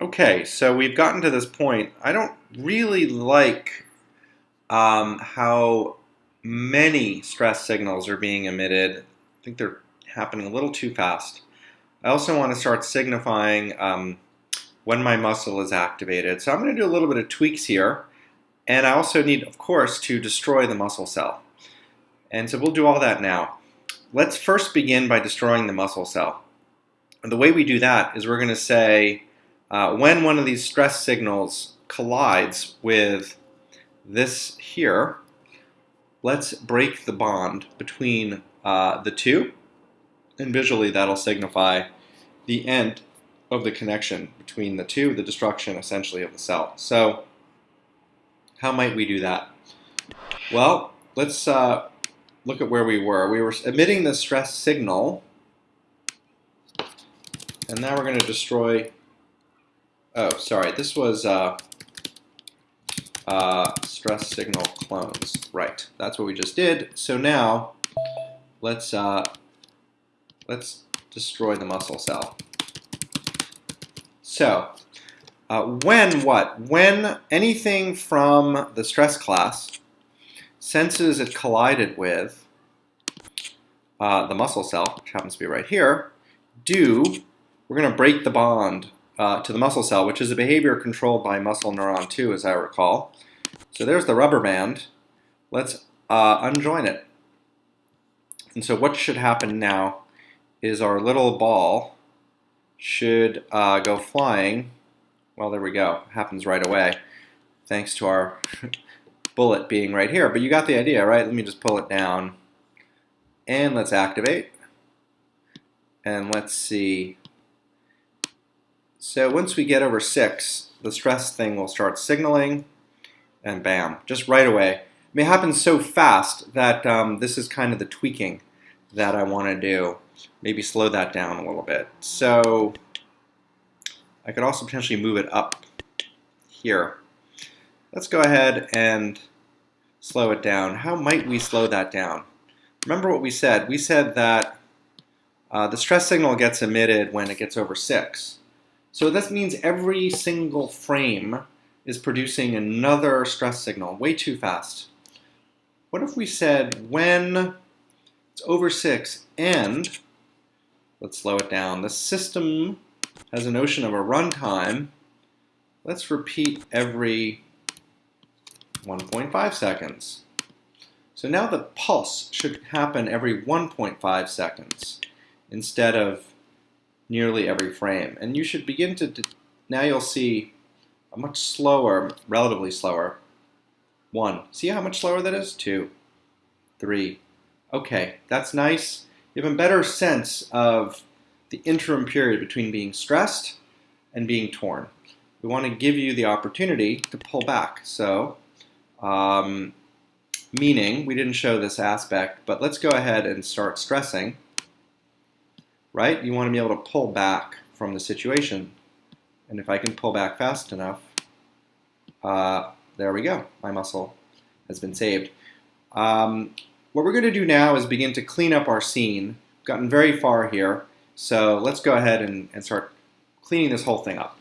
Okay, so we've gotten to this point. I don't really like um, how many stress signals are being emitted. I think they're happening a little too fast. I also want to start signifying um, when my muscle is activated. So I'm going to do a little bit of tweaks here. And I also need, of course, to destroy the muscle cell. And so we'll do all that now. Let's first begin by destroying the muscle cell. And the way we do that is we're going to say uh, when one of these stress signals collides with this here, let's break the bond between uh, the two. And visually that'll signify the end of the connection between the two, the destruction essentially of the cell. So how might we do that? Well, let's uh, look at where we were. We were emitting the stress signal, and now we're going to destroy Oh, sorry. This was uh, uh, stress signal clones. Right. That's what we just did. So now let's uh, let's destroy the muscle cell. So uh, when what? When anything from the stress class senses it collided with uh, the muscle cell, which happens to be right here, do we're going to break the bond uh, to the muscle cell, which is a behavior controlled by muscle neuron 2, as I recall. So there's the rubber band. Let's uh, unjoin it. And so what should happen now is our little ball should uh, go flying. Well, there we go. Happens right away, thanks to our bullet being right here. But you got the idea, right? Let me just pull it down. And let's activate. And let's see so once we get over 6, the stress thing will start signaling, and bam, just right away. It may happen so fast that um, this is kind of the tweaking that I want to do. Maybe slow that down a little bit. So I could also potentially move it up here. Let's go ahead and slow it down. How might we slow that down? Remember what we said. We said that uh, the stress signal gets emitted when it gets over 6. So this means every single frame is producing another stress signal way too fast. What if we said when it's over 6 and, let's slow it down, the system has a notion of a runtime, let's repeat every 1.5 seconds. So now the pulse should happen every 1.5 seconds instead of nearly every frame. And you should begin to, now you'll see a much slower, relatively slower, one. See how much slower that is? Two, three. Okay, that's nice. You have a better sense of the interim period between being stressed and being torn. We want to give you the opportunity to pull back. So, um, meaning, we didn't show this aspect, but let's go ahead and start stressing right? You want to be able to pull back from the situation. And if I can pull back fast enough, uh, there we go. My muscle has been saved. Um, what we're going to do now is begin to clean up our scene. We've gotten very far here, so let's go ahead and, and start cleaning this whole thing up.